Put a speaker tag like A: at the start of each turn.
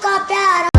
A: का प्यार